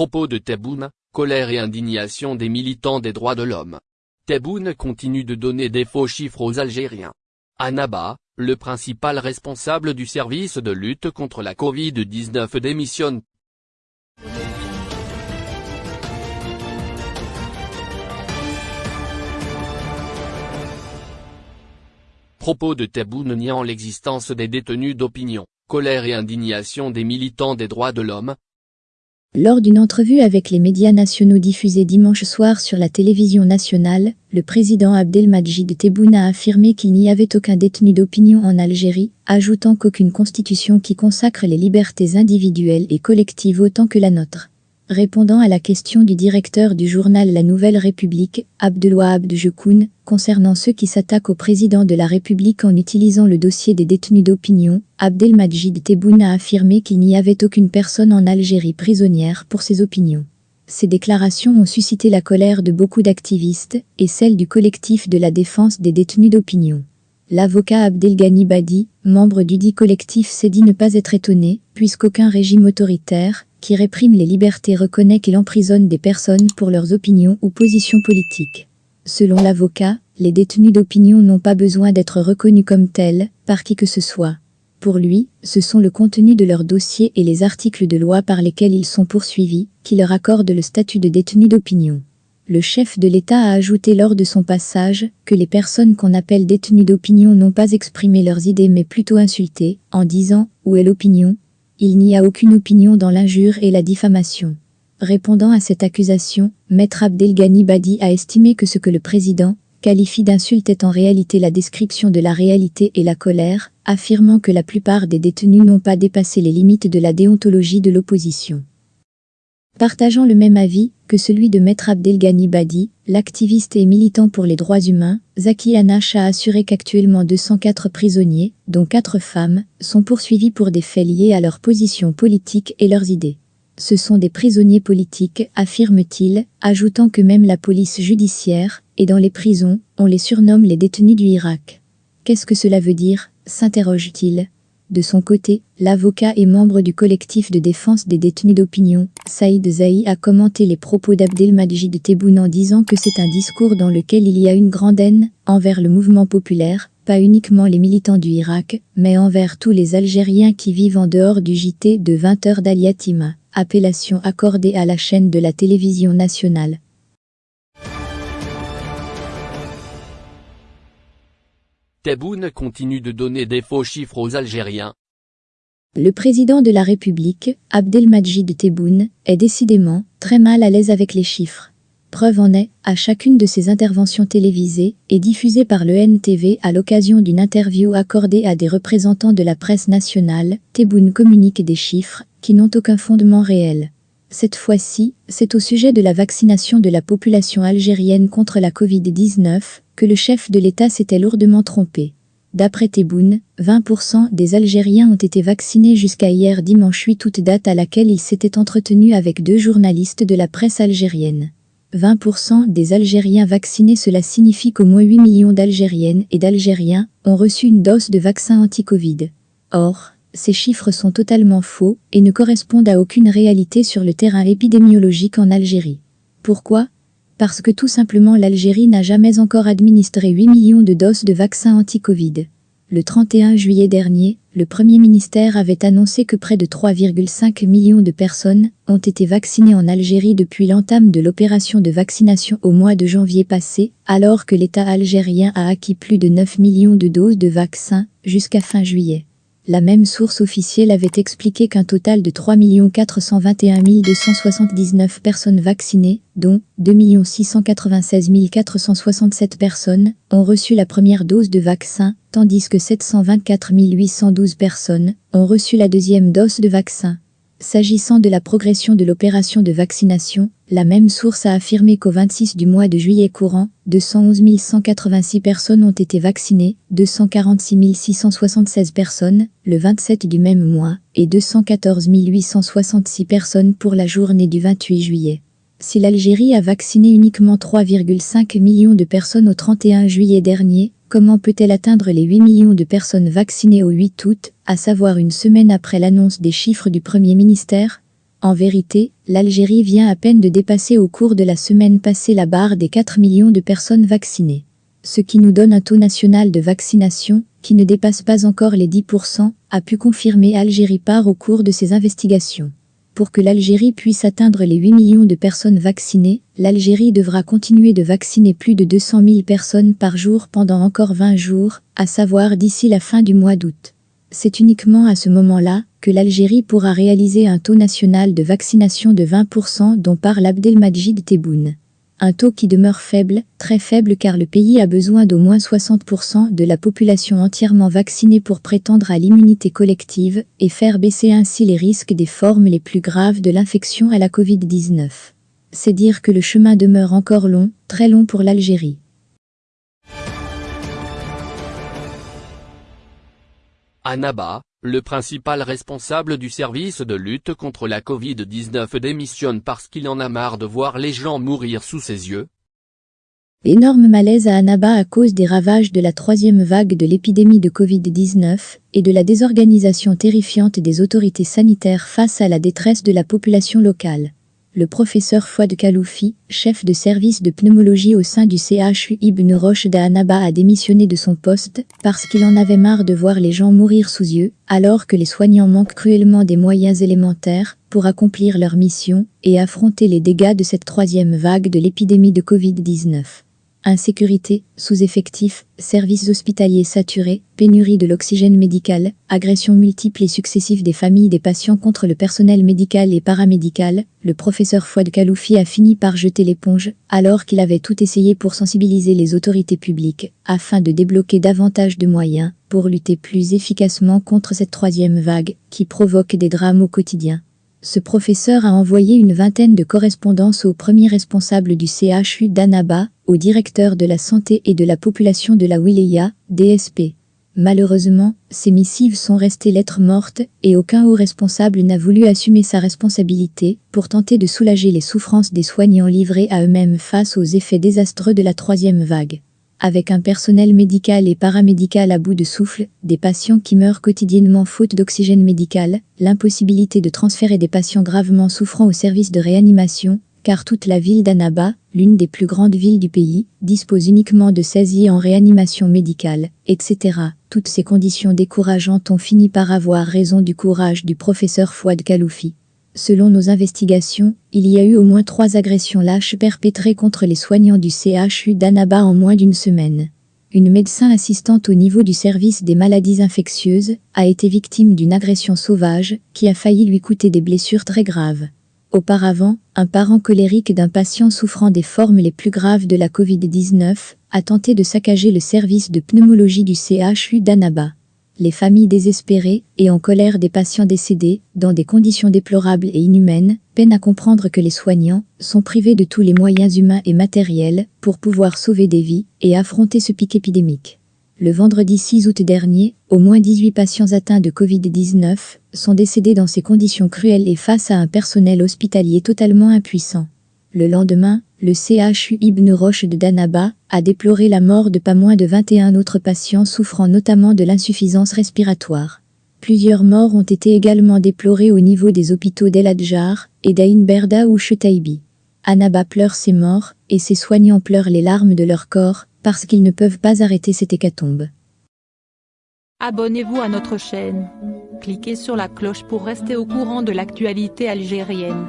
Propos de Tebboune, colère et indignation des militants des droits de l'homme. Tebboune continue de donner des faux chiffres aux Algériens. Annaba, le principal responsable du service de lutte contre la Covid-19 démissionne. Propos de Tebboune niant l'existence des détenus d'opinion, colère et indignation des militants des droits de l'homme, lors d'une entrevue avec les médias nationaux diffusée dimanche soir sur la télévision nationale, le président Abdelmajid Tebboune a affirmé qu'il n'y avait aucun détenu d'opinion en Algérie, ajoutant qu'aucune constitution qui consacre les libertés individuelles et collectives autant que la nôtre. Répondant à la question du directeur du journal La Nouvelle République, Abdelwahab Jekoun, concernant ceux qui s'attaquent au président de la République en utilisant le dossier des détenus d'opinion, Abdelmajid Tebboune a affirmé qu'il n'y avait aucune personne en Algérie prisonnière pour ses opinions. Ces déclarations ont suscité la colère de beaucoup d'activistes et celle du collectif de la défense des détenus d'opinion. L'avocat Abdelghani Badi, membre du dit collectif s'est dit ne pas être étonné, puisqu'aucun régime autoritaire, qui réprime les libertés reconnaît qu'il emprisonne des personnes pour leurs opinions ou positions politiques. Selon l'avocat, les détenus d'opinion n'ont pas besoin d'être reconnus comme tels, par qui que ce soit. Pour lui, ce sont le contenu de leur dossier et les articles de loi par lesquels ils sont poursuivis, qui leur accordent le statut de détenu d'opinion. Le chef de l'État a ajouté lors de son passage que les personnes qu'on appelle détenues d'opinion n'ont pas exprimé leurs idées mais plutôt insulté, en disant « où est l'opinion ?» Il n'y a aucune opinion dans l'injure et la diffamation. Répondant à cette accusation, Maître Abdelghani Badi a estimé que ce que le président qualifie d'insulte est en réalité la description de la réalité et la colère, affirmant que la plupart des détenus n'ont pas dépassé les limites de la déontologie de l'opposition. Partageant le même avis que celui de Maître Abdelghani Badi, l'activiste et militant pour les droits humains, Zaki Anash a assuré qu'actuellement 204 prisonniers, dont 4 femmes, sont poursuivis pour des faits liés à leur position politique et leurs idées. Ce sont des prisonniers politiques, affirme-t-il, ajoutant que même la police judiciaire, et dans les prisons, on les surnomme les détenus du Irak. Qu'est-ce que cela veut dire? s'interroge-t-il. De son côté, l'avocat et membre du collectif de défense des détenus d'opinion, Saïd Zahi a commenté les propos d'Abdelmajid Tebboune en disant que c'est un discours dans lequel il y a une grande haine envers le mouvement populaire, pas uniquement les militants du Irak, mais envers tous les Algériens qui vivent en dehors du JT de 20 heures d'Aliatima, appellation accordée à la chaîne de la télévision nationale. Tebboune continue de donner des faux chiffres aux Algériens. Le président de la République, Abdelmajid Tebboune, est décidément très mal à l'aise avec les chiffres. Preuve en est, à chacune de ses interventions télévisées et diffusées par le NTV à l'occasion d'une interview accordée à des représentants de la presse nationale, Tebboune communique des chiffres qui n'ont aucun fondement réel. Cette fois-ci, c'est au sujet de la vaccination de la population algérienne contre la Covid-19 le chef de l'État s'était lourdement trompé. D'après Tebboune, 20% des Algériens ont été vaccinés jusqu'à hier dimanche 8 août date à laquelle il s'était entretenu avec deux journalistes de la presse algérienne. 20% des Algériens vaccinés cela signifie qu'au moins 8 millions d'Algériennes et d'Algériens ont reçu une dose de vaccin anti-Covid. Or, ces chiffres sont totalement faux et ne correspondent à aucune réalité sur le terrain épidémiologique en Algérie. Pourquoi? Parce que tout simplement l'Algérie n'a jamais encore administré 8 millions de doses de vaccins anti-Covid. Le 31 juillet dernier, le Premier ministère avait annoncé que près de 3,5 millions de personnes ont été vaccinées en Algérie depuis l'entame de l'opération de vaccination au mois de janvier passé, alors que l'État algérien a acquis plus de 9 millions de doses de vaccins jusqu'à fin juillet. La même source officielle avait expliqué qu'un total de 3 421 279 personnes vaccinées, dont 2 696 467 personnes, ont reçu la première dose de vaccin, tandis que 724 812 personnes ont reçu la deuxième dose de vaccin. S'agissant de la progression de l'opération de vaccination, la même source a affirmé qu'au 26 du mois de juillet courant, 211 186 personnes ont été vaccinées, 246 676 personnes, le 27 du même mois, et 214 866 personnes pour la journée du 28 juillet. Si l'Algérie a vacciné uniquement 3,5 millions de personnes au 31 juillet dernier, Comment peut-elle atteindre les 8 millions de personnes vaccinées au 8 août, à savoir une semaine après l'annonce des chiffres du Premier ministère? En vérité, l'Algérie vient à peine de dépasser au cours de la semaine passée la barre des 4 millions de personnes vaccinées. Ce qui nous donne un taux national de vaccination, qui ne dépasse pas encore les 10%, a pu confirmer Algérie Part au cours de ses investigations. Pour que l'Algérie puisse atteindre les 8 millions de personnes vaccinées, l'Algérie devra continuer de vacciner plus de 200 000 personnes par jour pendant encore 20 jours, à savoir d'ici la fin du mois d'août. C'est uniquement à ce moment-là que l'Algérie pourra réaliser un taux national de vaccination de 20% dont parle Abdelmajid Tebboune. Un taux qui demeure faible, très faible car le pays a besoin d'au moins 60% de la population entièrement vaccinée pour prétendre à l'immunité collective et faire baisser ainsi les risques des formes les plus graves de l'infection à la Covid-19. C'est dire que le chemin demeure encore long, très long pour l'Algérie. Annaba, le principal responsable du service de lutte contre la Covid-19 démissionne parce qu'il en a marre de voir les gens mourir sous ses yeux. Énorme malaise à Annaba à cause des ravages de la troisième vague de l'épidémie de Covid-19 et de la désorganisation terrifiante des autorités sanitaires face à la détresse de la population locale le professeur Fouad Kaloufi, chef de service de pneumologie au sein du CHU Ibn Roche d'Annaba a démissionné de son poste parce qu'il en avait marre de voir les gens mourir sous yeux, alors que les soignants manquent cruellement des moyens élémentaires pour accomplir leur mission et affronter les dégâts de cette troisième vague de l'épidémie de Covid-19. Insécurité, sous-effectifs, services hospitaliers saturés, pénurie de l'oxygène médical, agressions multiples et successives des familles des patients contre le personnel médical et paramédical, le professeur Fouad Kaloufi a fini par jeter l'éponge, alors qu'il avait tout essayé pour sensibiliser les autorités publiques, afin de débloquer davantage de moyens, pour lutter plus efficacement contre cette troisième vague, qui provoque des drames au quotidien. Ce professeur a envoyé une vingtaine de correspondances au premier responsable du CHU d'Annaba, au directeur de la santé et de la population de la Wilaya, DSP. Malheureusement, ces missives sont restées lettres mortes et aucun haut responsable n'a voulu assumer sa responsabilité pour tenter de soulager les souffrances des soignants livrés à eux-mêmes face aux effets désastreux de la troisième vague avec un personnel médical et paramédical à bout de souffle, des patients qui meurent quotidiennement faute d'oxygène médical, l'impossibilité de transférer des patients gravement souffrant au service de réanimation, car toute la ville d'Annaba, l'une des plus grandes villes du pays, dispose uniquement de 16 en réanimation médicale, etc. Toutes ces conditions décourageantes ont fini par avoir raison du courage du professeur Fouad Kaloufi. Selon nos investigations, il y a eu au moins trois agressions lâches perpétrées contre les soignants du CHU d'Annaba en moins d'une semaine. Une médecin assistante au niveau du service des maladies infectieuses a été victime d'une agression sauvage qui a failli lui coûter des blessures très graves. Auparavant, un parent colérique d'un patient souffrant des formes les plus graves de la Covid-19 a tenté de saccager le service de pneumologie du CHU d'Annaba les familles désespérées et en colère des patients décédés, dans des conditions déplorables et inhumaines, peinent à comprendre que les soignants sont privés de tous les moyens humains et matériels pour pouvoir sauver des vies et affronter ce pic épidémique. Le vendredi 6 août dernier, au moins 18 patients atteints de Covid-19 sont décédés dans ces conditions cruelles et face à un personnel hospitalier totalement impuissant. Le lendemain, le CHU Ibn Roche de Danaba a déploré la mort de pas moins de 21 autres patients souffrant notamment de l'insuffisance respiratoire. Plusieurs morts ont été également déplorées au niveau des hôpitaux d'El Adjar et d'Ain Berda ou Chetaibi. Annaba pleure ses morts et ses soignants pleurent les larmes de leur corps parce qu'ils ne peuvent pas arrêter cette hécatombe. Abonnez-vous à notre chaîne. Cliquez sur la cloche pour rester au courant de l'actualité algérienne.